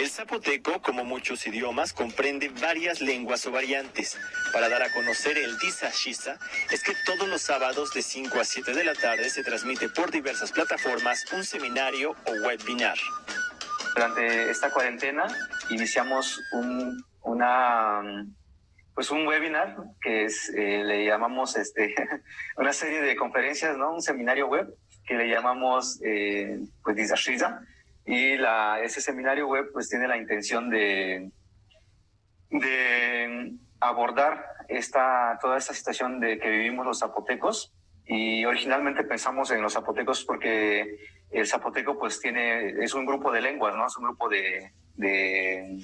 El zapoteco, como muchos idiomas, comprende varias lenguas o variantes. Para dar a conocer el Disa es que todos los sábados de 5 a 7 de la tarde se transmite por diversas plataformas un seminario o webinar. Durante esta cuarentena iniciamos un, una, pues un webinar que eh, le llamamos este, una serie de conferencias, ¿no? un seminario web que le llamamos eh, pues Disa y ese seminario web pues tiene la intención de, de abordar esta, toda esta situación de que vivimos los zapotecos y originalmente pensamos en los zapotecos porque el zapoteco pues tiene, es un grupo de lenguas, ¿no? Es un grupo de, de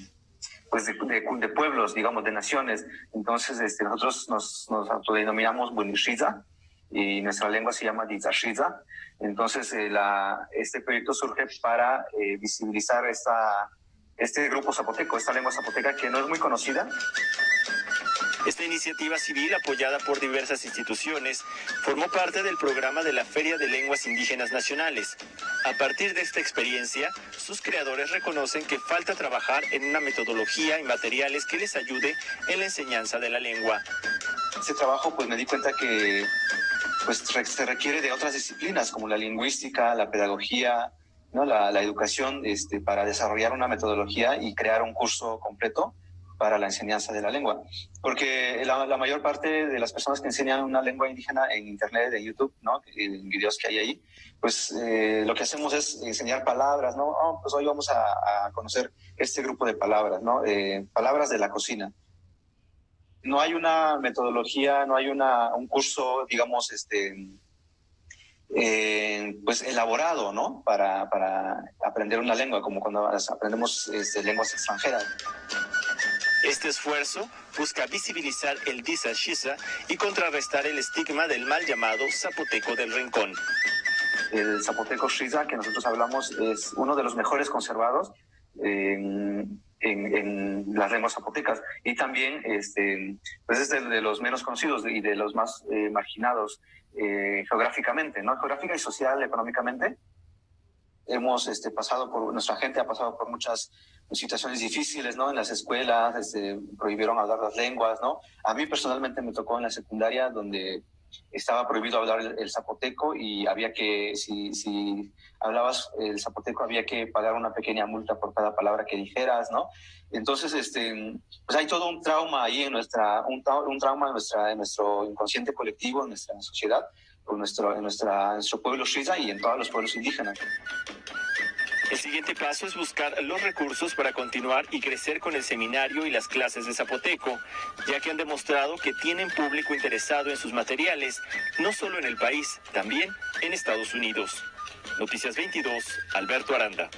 pues de, pueblos, digamos, de naciones. Entonces, este, nosotros nos, nos autodenominamos Bunishiza y nuestra lengua se llama Dizashiza. Entonces, eh, la, este proyecto surge para eh, visibilizar esta, este grupo zapoteco, esta lengua zapoteca que no es muy conocida. Esta iniciativa civil, apoyada por diversas instituciones, formó parte del programa de la Feria de Lenguas Indígenas Nacionales. A partir de esta experiencia, sus creadores reconocen que falta trabajar en una metodología y materiales que les ayude en la enseñanza de la lengua. Ese trabajo, pues me di cuenta que pues se requiere de otras disciplinas como la lingüística, la pedagogía, ¿no? la, la educación este, para desarrollar una metodología y crear un curso completo para la enseñanza de la lengua. Porque la, la, mayor parte de las personas que enseñan una lengua indígena en Internet, en YouTube, ¿no? en videos que hay ahí, pues eh, lo que hacemos es enseñar palabras, ¿no? Oh, pues hoy vamos a, a, conocer este grupo de palabras, ¿no? Eh, palabras de la cocina no hay una metodología, no hay una, un curso, digamos, este, eh, pues elaborado, ¿no? Para, para aprender una lengua, como cuando aprendemos este, lenguas extranjeras. Este esfuerzo busca visibilizar el Disa Shisa y contrarrestar el estigma del mal llamado zapoteco del rincón. El zapoteco Shisa que nosotros hablamos es uno de los mejores conservados. Eh, en, en, las lenguas zapotecas y también este, pues es de, de los menos conocidos y de los más eh, marginados eh, geográficamente, ¿no? Geográfica y social, económicamente. Hemos este, pasado por, nuestra gente ha pasado por muchas situaciones difíciles, ¿no? En las escuelas, este, prohibieron hablar las lenguas, ¿no? A mí personalmente me tocó en la secundaria donde estaba prohibido hablar el, el, zapoteco y había que, si, si hablabas el zapoteco, había que pagar una pequeña multa por cada palabra que dijeras, ¿no? Entonces, este, pues hay todo un trauma ahí en nuestra, un, un trauma en, nuestra, en nuestro inconsciente colectivo, en nuestra sociedad, en nuestro, en nuestra, en nuestro pueblo Shiza y en todos los pueblos indígenas. El siguiente paso es buscar los recursos para continuar y crecer con el seminario y las clases de zapoteco, ya que han demostrado que tienen público interesado en sus materiales, no solo en el país, también en Estados Unidos. Noticias 22, Alberto Aranda.